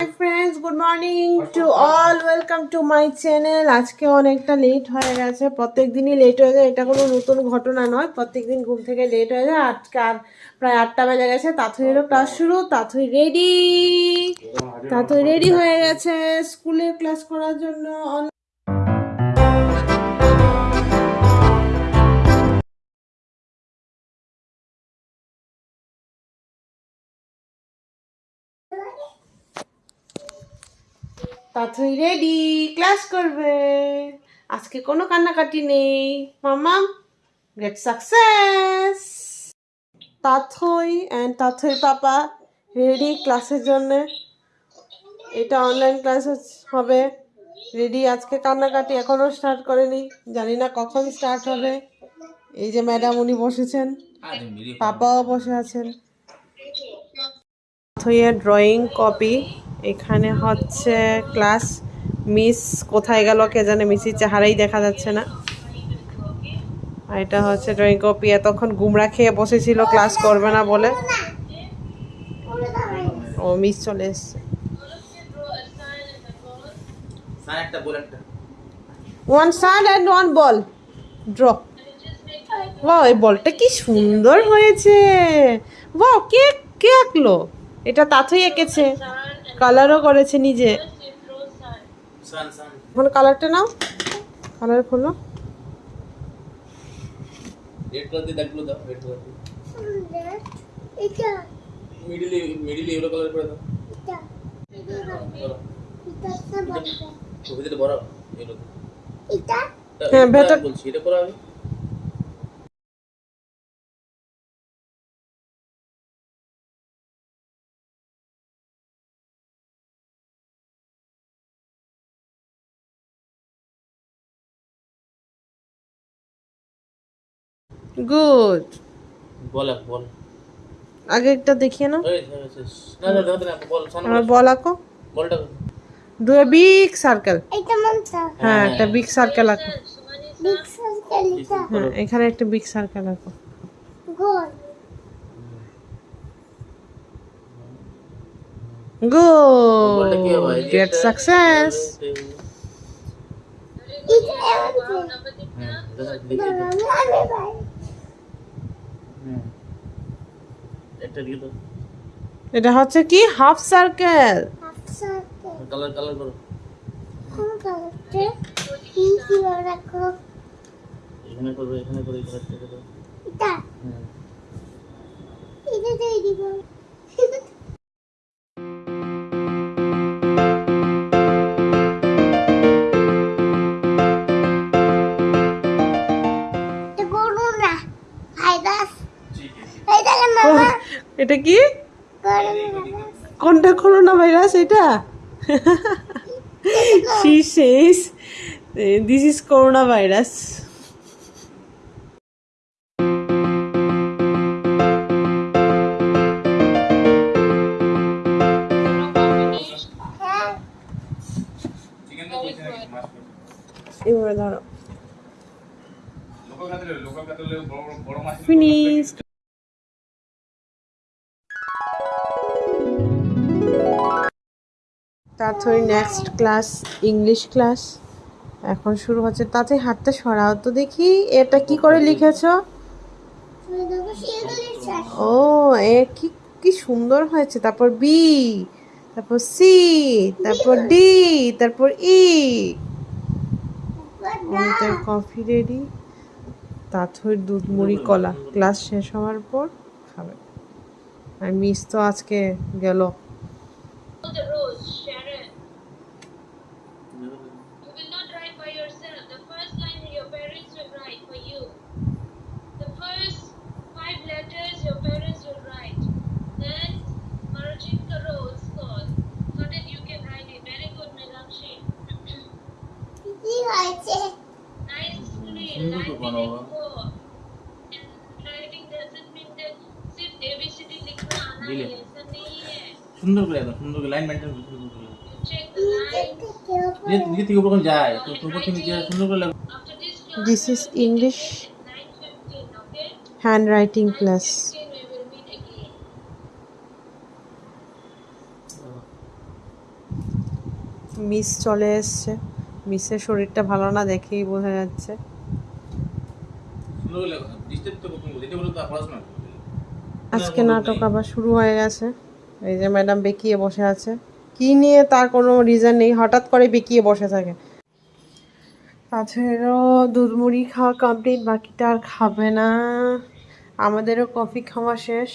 Friends good morning to all welcome to my channel আজকে অনেকটা late হয়ে গেছে। প্রত্যেক দিনই লেট হয়ে যায়। এটা কোনো নতুন ঘটনা নয়। প্রত্যেক দিন ঘুম থেকে লেট হয়ে যায়। আজকে আর প্রায় আটটা বেজে গেছে। তাথুইয়েরও ক্লাস শুরু। তাথুই রেডি তাথুই রেডি হয়ে গেছে স্কুলের ক্লাস করার জন্য। তাথুই রেডি ক্লাস করবে। আজকে কোনো কান্নাকাটি নেই। মামা great success Tathoi and Tathoi papa ready ক্লাসের জন্য। এটা অনলাইন ক্লাস হবে। রেডি আজকে কান্নাকাটি এখনও স্টার্ট করেনি। জানি না কখন স্টার্ট হবে। এই যে ম্যাডাম উনি বসেছেন পাপাও বসে আছেন। থইয়ের ড্রয়িং কপি এখানে হচ্ছে ক্লাস মিস কোথায় গেল কে জানে মিসির চেহারাই দেখা যাচ্ছে না। আর এটা হচ্ছে ড্রয়িং কপি এতক্ষণ গুমরা খেয়ে বসেছিল ক্লাস করবে না বলে। ও মিস চলে এসছে। One sun and one ball draw ও এই বলটা কি সুন্দর হয়েছে। কে কে আঁকলো? এটা তাথই এঁকেছে। কালারও করেছে নিজে। সান সান। এখন কালারটা নাও। কালার খোলো। হ্যাঁ, ভেতর- বলছি এটা করা হবে? গুড বল এক বল। আগে একটা দেখিয়ে নাও। এই হ্যাঁ, শেষ। না না দাও না বল সান আমার বল। আঁকো। বলটা। ডু এ বিগ সার্কেল এটা মনটা হ্যাঁ একটা বিগ সার্কেল আঁকো। বিগ সার্কেল এটা? হ্যাঁ এখানে একটা বিগ সার্কেল আঁকো। গোল বলটা কি হবে? গুড গেট সাকসেস এটা এমন হ্যাঁ দাদা দেখি আমি আমি ভাই হুম একটা দিয়ে দাও। এটা হচ্ছে কি? Half circle. Half circle. Colour colour করো। কোন কালারতে রাখো এখানে করব এখানে করে এই কালারটা করো এটা। হ্যাঁ। এটা দিয়ে দিব। এটা কি? করোনা কোনটা করোনা ভাইরাস এটা? She says this is corona virus. Chicken তো বলছি নাকি মাছ এবারে ধরো ফিনিশ তারপরে নেক্সট ক্লাস ইংলিশ ক্লাস এখন শুরু হচ্ছে। তাতে হাতটা সরাও তো দেখি। এটা কি করে লিখেছো? ও, এ কি কি সুন্দর হয়েছে। তারপর বি তারপর সি তারপর ডি তারপর ই অমিতার কফি রেডি তাথর দুধ মুড়ি কলা। ক্লাস শেষ হওয়ার পর খাবে। আর মিস তো আজকে গেল। সুন্দর করে একদম সুন্দর করে লাইন মেনটেন করে সুন্দর নিচে থেকে উপর যায় তো উপর থেকে নিচে সুন্দর করে this is English handwriting class 9:15 we will meet again miss চলে এসছে। মিসের শরীরটা ভালো না দেখেই বোঝা যাচ্ছে। সুন্দর করে ডিস্টার্ব তো কখন এটা বলো তো পড়াশোনা আজকে নাটক আবার শুরু হয়ে গেছে। এই যে ম্যাডাম বেঁকিয়ে বসে আছে। কি নিয়ে তার কোনো রিজন নেই, হঠাৎ করে বেঁকিয়ে বসে থাকে। তাছাড়াও দুধ মুড়ি খাওয়া কমপ্লিট বাকিটা আর খাবে না। আমাদেরও কফি খাওয়া শেষ।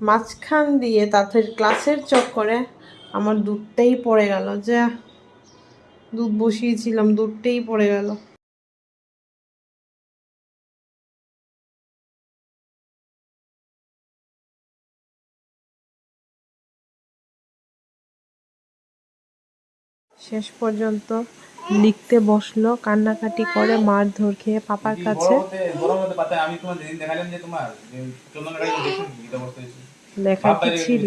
মাঝখান দিয়ে তাদের ক্লাসের চক্করে আমার দুধটাই পড়ে গেল, যে। দুধ বসিয়েছিলাম, দুধটাই পড়ে গেল। শেষ পর্যন্ত লিখতে বসল কান্নাকাটি করে মারধর খেয়ে পাপার কাছে। লেখা কি ছিল?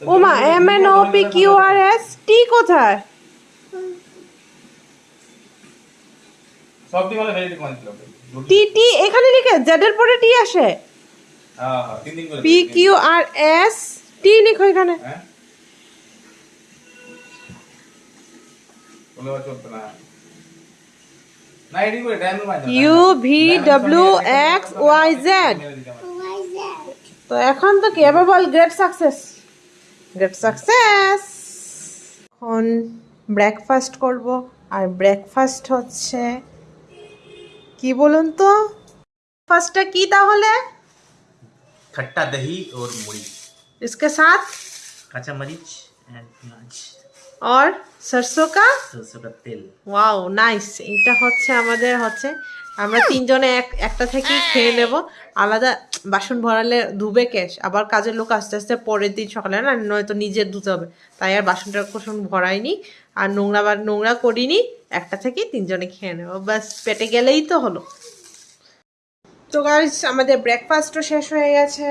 ওমা M N O P Q R S T কোথায়? সব দিকে ভালো ভেরি টি টি এখানে লিখে জেড এর পরে টি আসে। হ্যাঁ হ্যাঁ P Q R S T লিখো এখানে। হ্যাঁ? U V W X Y Z Why is that? তো এখন তো কি এবার বল গ্রেট সাকসেস গ্রেট সাকসেস এখন ব্রেকফাস্ট করব আর ব্রেকফাস্ট হচ্ছে কি বলুন তো ফার্স্টটা কি তাহলে खट्टा दही और मुड़ी इसके साथ कच्चा मरीच एंड प्याज আর সরষো কা তেল ওয়াও নাইস এটা হচ্ছে আমাদের হচ্ছে আমরা তিনজনে এক একটা থেকেই খেয়ে নেব আলাদা বাসন ভরালে ধুবে ক্যাশ আবার কাজের লোক আস্তে আস্তে পরের দিন সকালে না নয়তো নিজের ধুতে হবে তাই আর বাসনটা কোসন ভরাইনি আর নোংরা বা নোংরা করিনি একটা থেকে তিনজনে খেয়ে নেব ব্যাস পেটে গেলেই তো হলো তো গাইস আমাদের ব্রেকফাস্টও শেষ হয়ে গেছে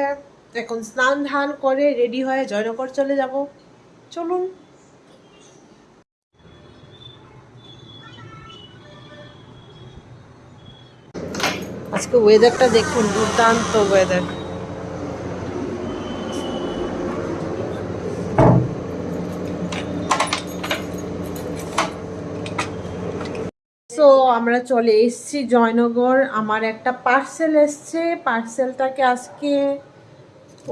এখন স্নান ধান করে রেডি হয়ে জয়নগর চলে যাব চলুন আজকে ওয়েদারটা দেখুন, দুর্দান্ত ওয়েদার সো আমরা চলে এসেছি জয়নগর। আমার একটা পার্সেল এসছে। পার্সেলটাকে আজকে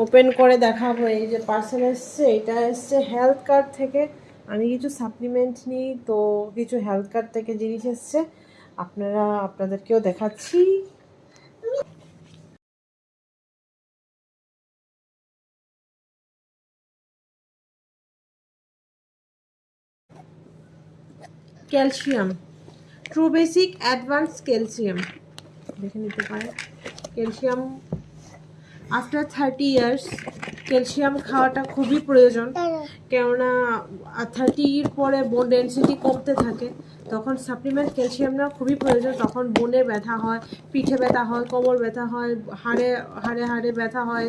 ওপেন করে দেখাবো। এই যে পার্সেল এসছে, এটা এসছে হেলথ কার্ড থেকে। আমি কিছু সাপ্লিমেন্ট নিই, তো কিছু হেলথ কার্ড থেকে জিনিস এসছে। আপনারা, আপনাদেরকেও দেখাচ্ছি। Calcium. True basic advance calcium দেখে নিতে পারেন। Calcium after thirty years calcium খাওয়াটা খুবই প্রয়োজন। কেননা থার্টির পরে বোন ডেন্সিটি কমতে থাকে। তখন সাপ্লিমেন্ট ক্যালসিয়াম নেওয়া খুবই প্রয়োজন। তখন বোনে ব্যথা হয়, পিঠে ব্যথা হয়, কোমর ব্যথা হয়, হাড়ে হাড়ে হাড়ে ব্যথা হয়,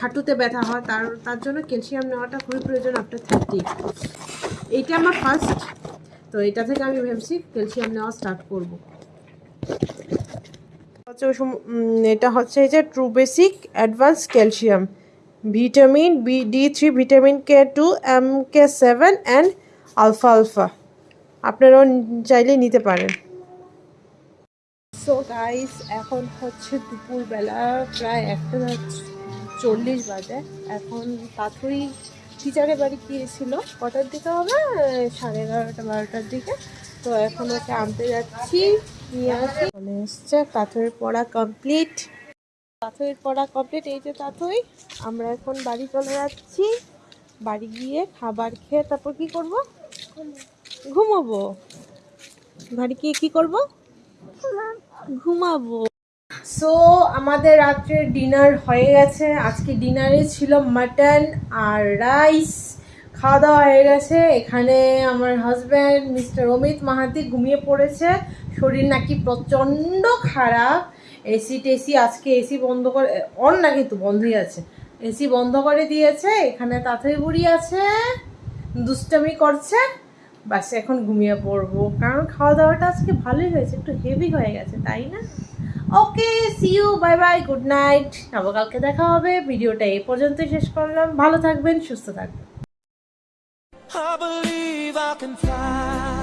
হাঁটুতে ব্যথা হয়। তার তার জন্য ক্যালসিয়াম নেওয়াটা খুবই প্রয়োজন আফটার থার্টি এইটা আমার ফার্স্ট তো এটা থেকে আমি ভেবেছি ক্যালসিয়াম নেওয়া স্টার্ট করব। হচ্ছে এটা হচ্ছে এই যে true basic advance calcium vitamin B D three vitamin K two M K seven and alpha alpha আপনারাও চাইলে নিতে পারেন। সো গাইস এখন হচ্ছে দুপুরবেলা প্রায় একটা চল্লিশ বাজে। এখন তাড়াতাড়ি টিচারের বাড়ি গিয়েছিল। কটার দিকে হবে? সাড়ে এগারোটা বারোটার দিকে। তো এখন ওকে আনতে যাচ্ছি। নিয়ে আসি। চলে এসছে পাথরের পড়া কমপ্লিট পাথরের পড়া কমপ্লিট এই যে তাথই আমরা এখন বাড়ি চলে যাচ্ছি। বাড়ি গিয়ে খাবার খেয়ে তারপর কি করব? ঘুমাবো। বাড়ি গিয়ে কি করব? ঘুমাবো। সো আমাদের রাত্রে ডিনার হয়ে গেছে। আজকে ডিনারে ছিল মাটন আর রাইস খাওয়া দাওয়া হয়ে গেছে। এখানে আমার হাজব্যান্ড মিস্টার অমিত মাহাতি ঘুমিয়ে পড়েছে। শরীর নাকি প্রচণ্ড খারাপ। এসি টেসি আজকে এসি বন্ধ করে, অন না কিন্তু বন্ধই আছে। এসি বন্ধ করে দিয়েছে। এখানে তাঁতই বুড়ি আছে। দুষ্টামি করছে। বাস, এখন ঘুমিয়ে পড়ব। কারণ খাওয়া দাওয়াটা আজকে ভালোই হয়েছে। একটু হেভি হয়ে গেছে, তাই না? Okay see you bye bye good night আবার কালকে দেখা হবে, ভিডিওটা এই পর্যন্ত শেষ করলাম। ভালো থাকবেন, সুস্থ থাকবেন। I believe I can fly.